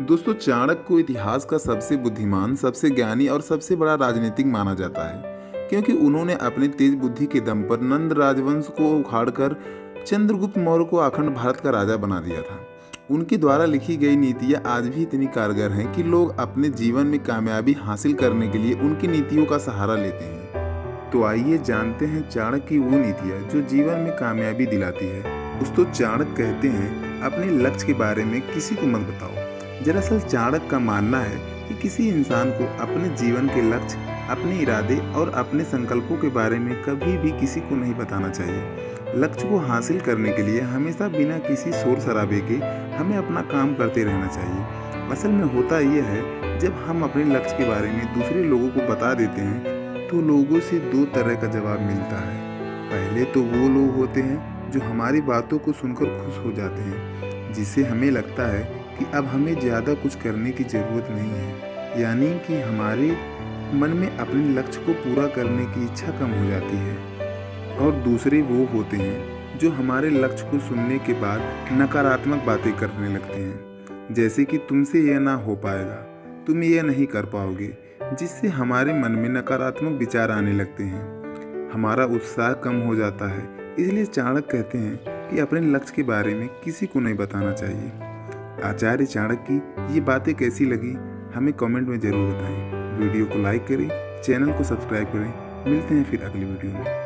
दोस्तों, चाणक्य को इतिहास का सबसे बुद्धिमान, सबसे ज्ञानी और सबसे बड़ा राजनीतिक माना जाता है, क्योंकि उन्होंने अपने तेज बुद्धि के दम पर नंद राजवंश को उखाड़कर चंद्रगुप्त मौर्य को अखंड भारत का राजा बना दिया था। उनके द्वारा लिखी गई नीतियाँ आज भी इतनी कारगर हैं कि लोग अपने जीवन में कामयाबी हासिल करने के लिए उनकी नीतियों का सहारा लेते हैं। तो आइए जानते हैं चाणक्य की वो नीतियाँ जो जीवन में कामयाबी दिलाती है। दोस्तों, चाणक्य कहते हैं, अपने लक्ष्य के बारे में किसी को मत बताओ। दरअसल चाणक का मानना है कि किसी इंसान को अपने जीवन के लक्ष्य, अपने इरादे और अपने संकल्पों के बारे में कभी भी किसी को नहीं बताना चाहिए। लक्ष्य को हासिल करने के लिए हमेशा बिना किसी शोर शराबे के हमें अपना काम करते रहना चाहिए। असल में होता यह है, जब हम अपने लक्ष्य के बारे में दूसरे लोगों को बता देते हैं तो लोगों से दो तरह का जवाब मिलता है। पहले तो वो लोग होते हैं जो हमारी बातों को सुनकर खुश हो जाते हैं, जिससे हमें लगता है कि अब हमें ज़्यादा कुछ करने की ज़रूरत नहीं है। यानी कि हमारे मन में अपने लक्ष्य को पूरा करने की इच्छा कम हो जाती है। और दूसरे वो होते हैं, जो हमारे लक्ष्य को सुनने के बाद नकारात्मक बातें करने लगते हैं। जैसे कि तुमसे यह ना हो पाएगा, तुम यह नहीं कर पाओगे, जिससे हमारे मन में नकारात्मक विचार आने लगते हैं। हमारा उत्साह कम हो जाता है, इसलिए चाणक्य कहते हैं कि अपने लक्ष्य के बारे में किसी को नहीं बताना चाहिए। आचार्य चाणक्य की ये बातें कैसी लगी, हमें कमेंट में ज़रूर बताएँ। वीडियो को लाइक करें, चैनल को सब्सक्राइब करें। मिलते हैं फिर अगली वीडियो में।